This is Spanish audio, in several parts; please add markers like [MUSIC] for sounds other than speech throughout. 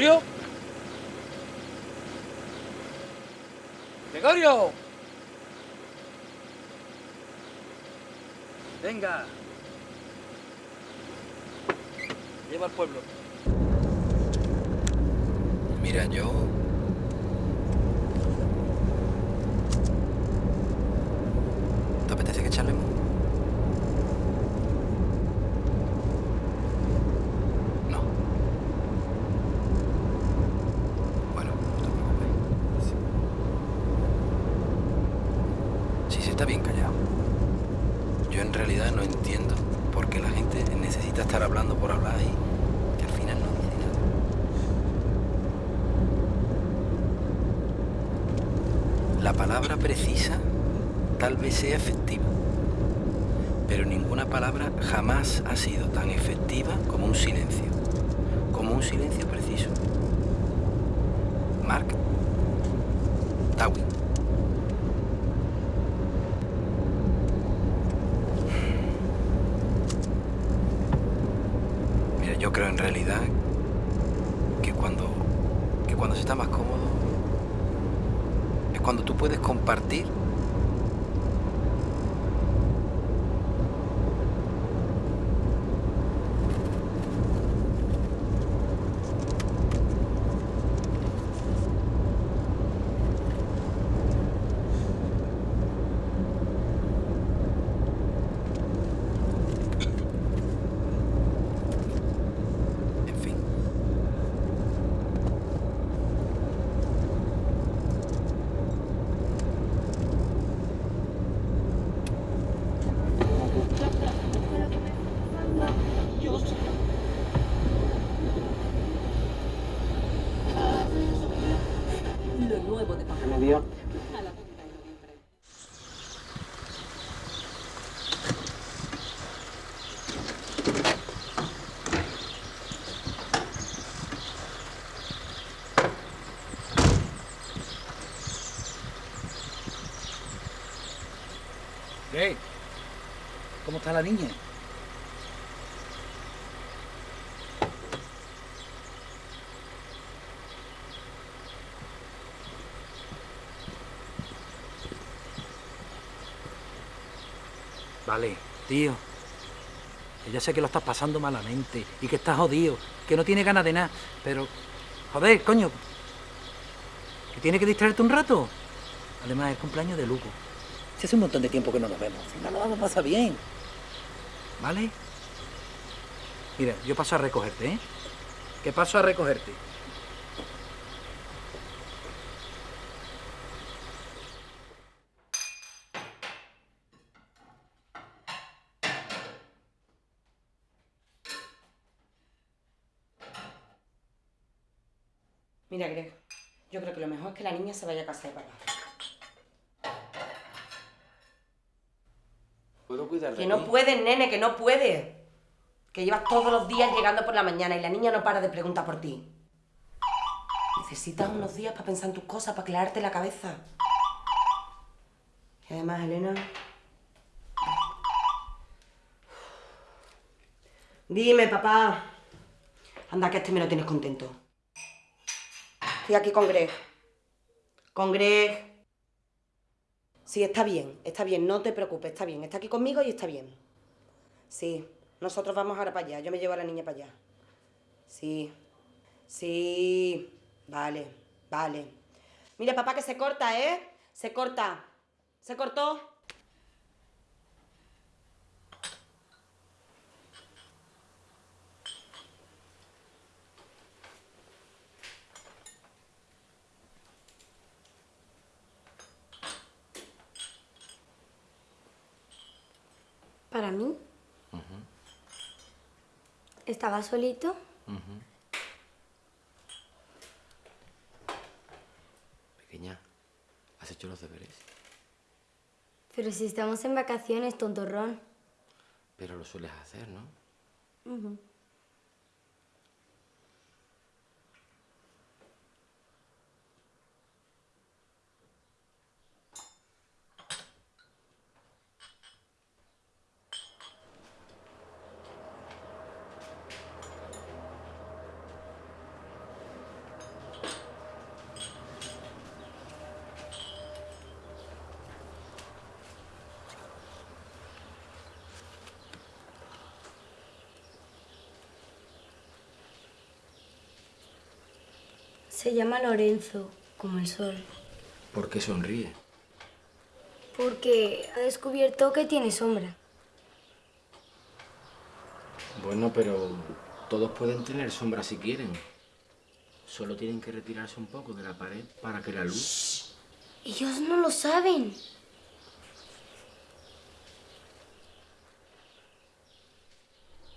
¿Gregorio? ¡Gregorio! Venga. Lleva al pueblo. Mira, yo... ¿Te apetece que charlemos? No. Bueno, no te preocupes. Sí, sí, está bien callado. Yo en realidad no entiendo por qué la gente necesita estar hablando por hablar y que al final no dice nada. La palabra precisa tal vez sea efectiva, pero ninguna palabra jamás ha sido tan efectiva como un silencio, como un silencio preciso. Mark Tawin. Mira, yo creo en realidad que cuando, que cuando se está más cómodo cuando tú puedes compartir ¿Cómo está la niña? Vale, tío. Que ya sé que lo estás pasando malamente y que estás jodido, que no tiene ganas de nada, pero... Joder, coño. Que tiene que distraerte un rato. Además, es cumpleaños de Luco. Si hace un montón de tiempo que no nos vemos. Si no lo vamos a pasar bien. ¿Vale? Mira, yo paso a recogerte, ¿eh? Que paso a recogerte. Mira, Greg, yo creo que lo mejor es que la niña se vaya a casa de papá. ¿Puedo cuidar de Que no puedes, nene, que no puedes. Que llevas todos los días llegando por la mañana y la niña no para de preguntar por ti. Necesitas unos días para pensar en tus cosas, para aclararte la cabeza. Y además, Elena... Dime, papá. Anda, que este me lo tienes contento. Estoy aquí con Greg. Con Greg. Sí, está bien, está bien, no te preocupes, está bien. Está aquí conmigo y está bien. Sí, nosotros vamos ahora para allá. Yo me llevo a la niña para allá. Sí, sí, vale, vale. Mira, papá, que se corta, ¿eh? Se corta. ¿Se cortó? Para mí. Estaba solito. Pequeña, ¿has hecho los deberes? Pero si estamos en vacaciones, tontorrón. Pero lo sueles hacer, ¿no? Se llama Lorenzo, como el sol. ¿Por qué sonríe? Porque ha descubierto que tiene sombra. Bueno, pero todos pueden tener sombra si quieren. Solo tienen que retirarse un poco de la pared para que la luz... Ellos no lo saben.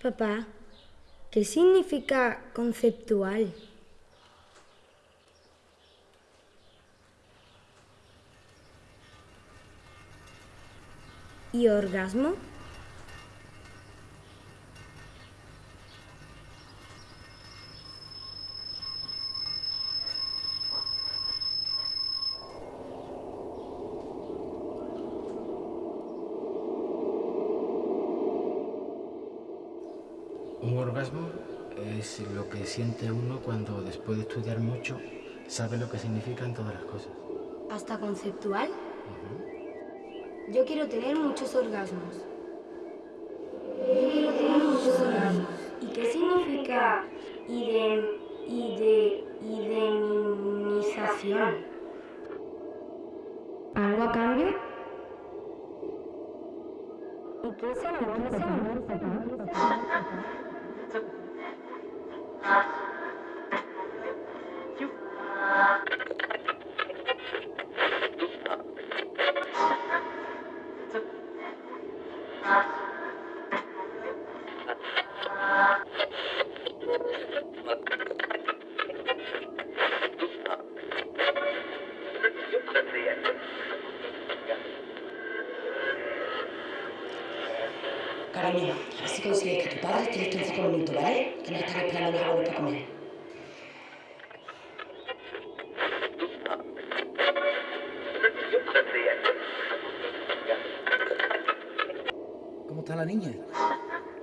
Papá, ¿qué significa conceptual? ¿Y orgasmo? Un orgasmo es lo que siente uno cuando después de estudiar mucho sabe lo que significan todas las cosas. ¿Hasta conceptual? Yo quiero tener muchos orgasmos. Yo quiero tener muchos orgasmos. ¿Y qué significa idem, ide? ¿Algo a cambio? ¿Y qué es el amor? ¿Qué es el amor, papá? Cariño, a ver si consigues que tu padre esté listo en cinco minutos, ¿vale? Que nos están esperando los abuelos para comer. ¿Cómo está la niña?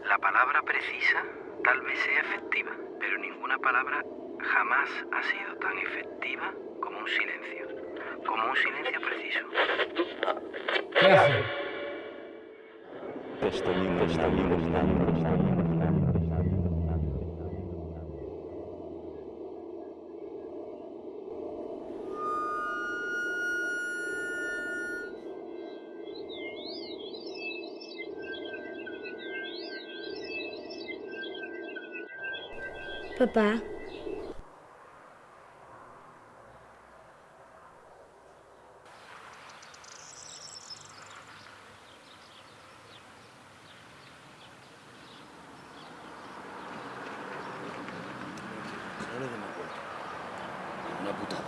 La palabra precisa tal vez sea efectiva, pero ninguna palabra jamás ha sido tan efectiva como un silencio. Como un silencio preciso. ¿Qué hace? Papá, Una putada.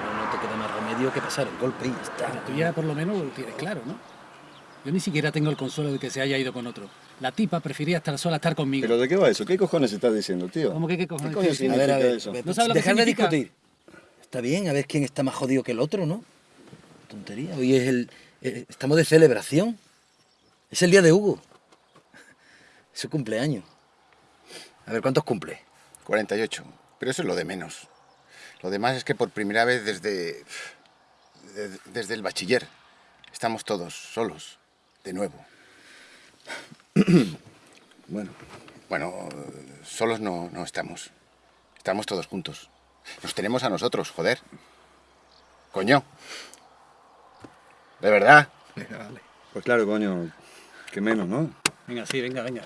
No, no te queda más remedio que pasar el golpe y ya está. Tú ya por lo menos lo tienes claro, ¿no? Yo ni siquiera tengo el consuelo de que se haya ido con otro. La tipa prefería estar sola a estar conmigo. ¿Pero de qué va eso? ¿Qué cojones estás diciendo, tío? ¿Cómo que qué cojones? ¿Qué ¿Qué? A ver, a significa ver, eso? ve- ¿No sabes lo que dejar de discutir. Está bien, a ver quién está más jodido que el otro, ¿no? Tontería. Hoy es el. eh, estamos de celebración. Es el día de Hugo. Es su cumpleaños. A ver, ¿cuántos cumple? 48. Pero eso es lo de menos. Lo demás es que por primera vez desde. de- desde el bachiller estamos todos solos, de nuevo. [CLEARS THROAT] Bueno, Bueno, solos no, no estamos. Estamos todos juntos. Nos tenemos a nosotros, joder. Coño. De verdad. Venga, vale. pues claro, coño, que menos, ¿no? Venga, sí, venga, venga.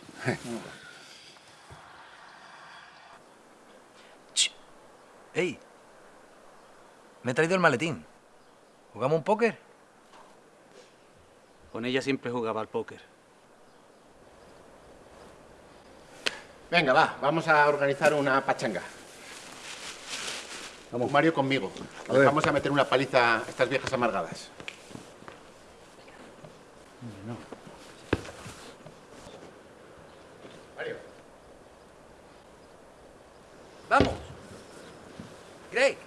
¡Ey! Me he traído el maletín. ¿Jugamos un póker? Con ella siempre jugaba al póker. Venga, va, vamos a organizar una pachanga. Vamos. Mario conmigo. A ver. Vamos a meter una paliza a estas viejas amargadas. Mario. ¡Vamos! Greg.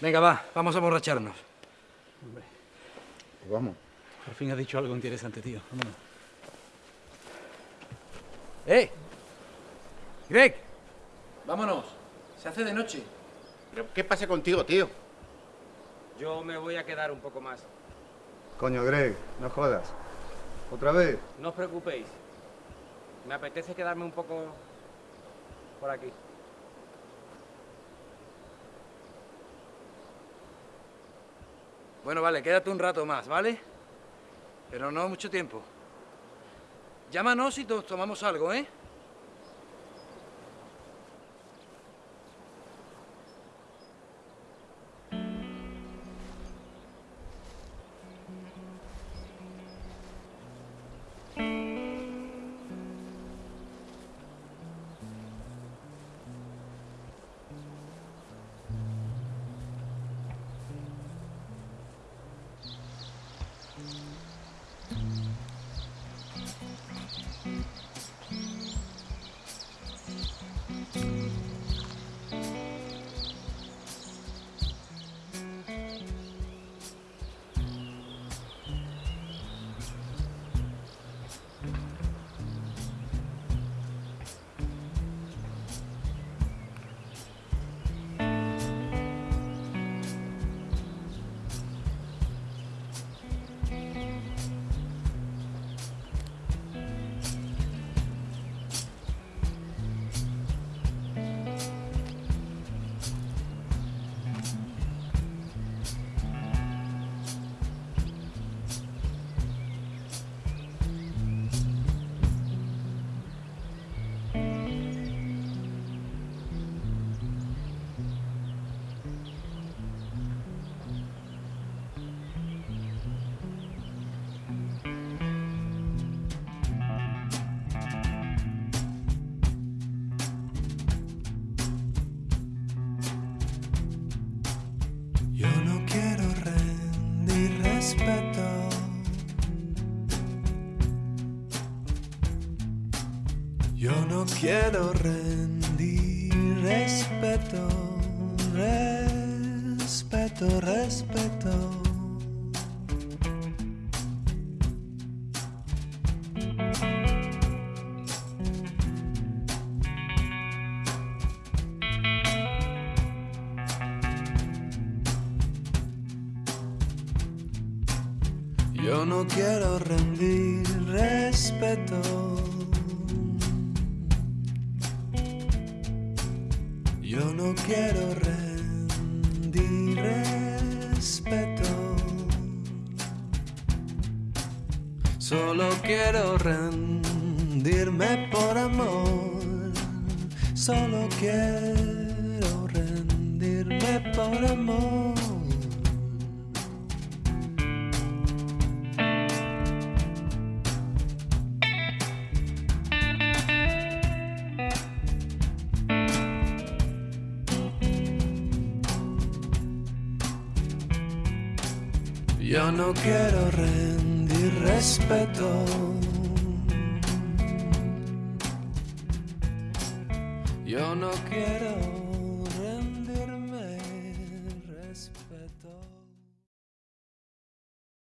Venga, va, vamos a emborracharnos. Pues vamos. Por fin has dicho algo interesante, tío. Vámonos. ¡Eh! ¡Greg! Vámonos. Se hace de noche. ¿Pero qué pasa contigo, tío? Yo me voy a quedar un poco más. Coño, Greg, no jodas. ¿Otra vez? No os preocupéis. Me apetece quedarme un poco por aquí. Bueno, vale, quédate un rato más, ¿vale? Pero no mucho tiempo. Llámanos y to- tomamos algo, ¿eh? Yo no quiero rendir respeto. Respeto, respeto. Yo no quiero rendir respeto. Yo no quiero rendir respeto. Solo quiero rendirme por amor. Solo quiero rendirme por amor. Yo no quiero rendir respeto. Yo no quiero